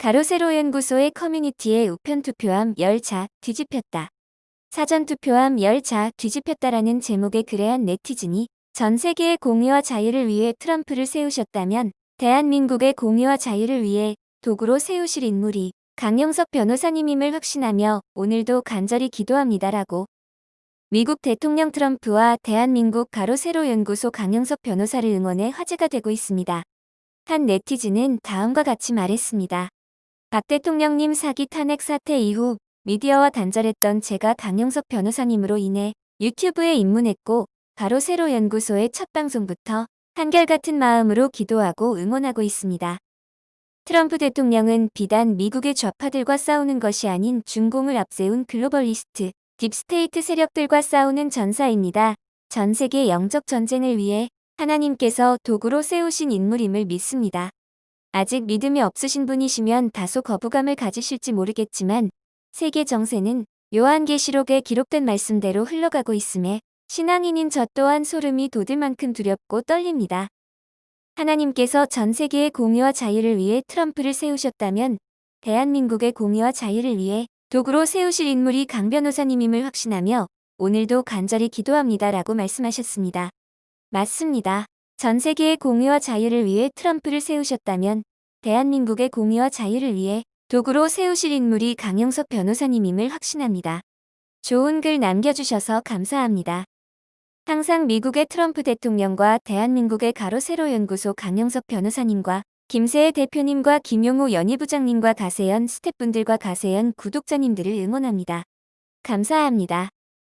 가로세로 연구소의 커뮤니티에 우편 투표함 10자 뒤집혔다. 사전 투표함 10자 뒤집혔다라는 제목의 글에 한 네티즌이 전 세계의 공의와 자유를 위해 트럼프를 세우셨다면 대한민국의 공의와 자유를 위해 도구로 세우실 인물이 강영석 변호사님임을 확신하며 오늘도 간절히 기도합니다라고 미국 대통령 트럼프와 대한민국 가로세로 연구소 강영석 변호사를 응원해 화제가 되고 있습니다. 한 네티즌은 다음과 같이 말했습니다. 박 대통령님 사기 탄핵 사태 이후 미디어와 단절했던 제가 강용석 변호사님으로 인해 유튜브에 입문했고 가로세로 연구소의 첫 방송부터 한결같은 마음으로 기도하고 응원하고 있습니다. 트럼프 대통령은 비단 미국의 좌파들과 싸우는 것이 아닌 중공을 앞세운 globalist, deep state 세력들과 싸우는 전사입니다. 전 세계 영적 전쟁을 위해 하나님께서 도구로 세우신 인물임을 믿습니다. 아직 믿음이 없으신 분이시면 다소 거부감을 가지실지 모르겠지만 세계 정세는 요한계시록에 기록된 말씀대로 흘러가고 있음에 신앙인인 저 또한 소름이 돋을 만큼 두렵고 떨립니다. 하나님께서 전 세계의 공의와 자유를 위해 트럼프를 세우셨다면 대한민국의 공의와 자유를 위해 도구로 세우실 인물이 강 변호사님임을 확신하며 오늘도 간절히 기도합니다 라고 말씀하셨습니다. 맞습니다. 전 세계의 공의와 자유를 위해 트럼프를 세우셨다면 대한민국의 공의와 자유를 위해 도구로 세우실 인물이 강영석 변호사님임을 확신합니다. 좋은 글 남겨주셔서 감사합니다. 항상 미국의 트럼프 대통령과 대한민국의 가로세로 연구소 강영석 변호사님과 김세혜 대표님과 김용호 연희부장님과 가세연 스태프분들과 가세연 구독자님들을 응원합니다. 감사합니다.